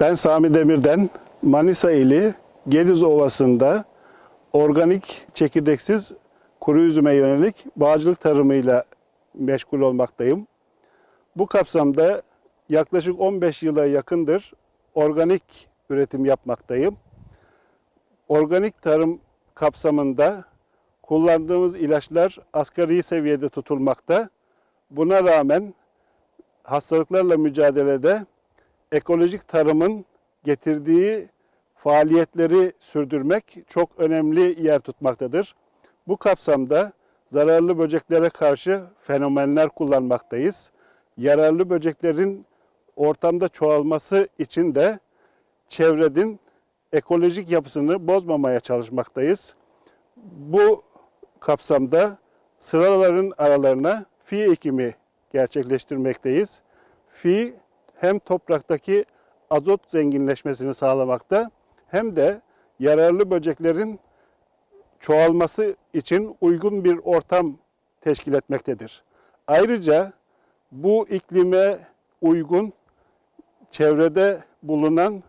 Ben Sami Demir'den Manisa ili Gediz Ovası'nda organik çekirdeksiz kuru üzüme yönelik bağcılık tarımıyla meşgul olmaktayım. Bu kapsamda yaklaşık 15 yıla yakındır organik üretim yapmaktayım. Organik tarım kapsamında kullandığımız ilaçlar asgari seviyede tutulmakta. Buna rağmen hastalıklarla mücadelede ekolojik tarımın getirdiği faaliyetleri sürdürmek çok önemli yer tutmaktadır. Bu kapsamda zararlı böceklere karşı fenomenler kullanmaktayız. Yararlı böceklerin ortamda çoğalması için de çevrenin ekolojik yapısını bozmamaya çalışmaktayız. Bu kapsamda sıraların aralarına fi ekimi gerçekleştirmekteyiz. Fi hem topraktaki azot zenginleşmesini sağlamakta hem de yararlı böceklerin çoğalması için uygun bir ortam teşkil etmektedir. Ayrıca bu iklime uygun çevrede bulunan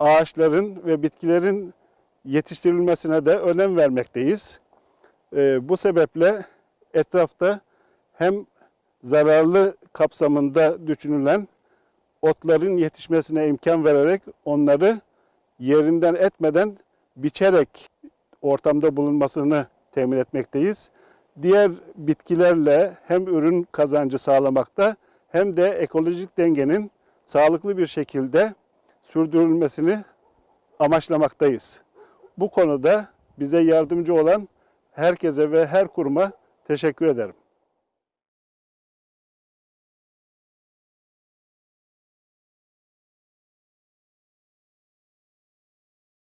ağaçların ve bitkilerin yetiştirilmesine de önem vermekteyiz. Ee, bu sebeple etrafta hem zararlı kapsamında düşünülen otların yetişmesine imkan vererek onları yerinden etmeden biçerek ortamda bulunmasını temin etmekteyiz. Diğer bitkilerle hem ürün kazancı sağlamakta hem de ekolojik dengenin sağlıklı bir şekilde sürdürülmesini amaçlamaktayız. Bu konuda bize yardımcı olan herkese ve her kuruma teşekkür ederim.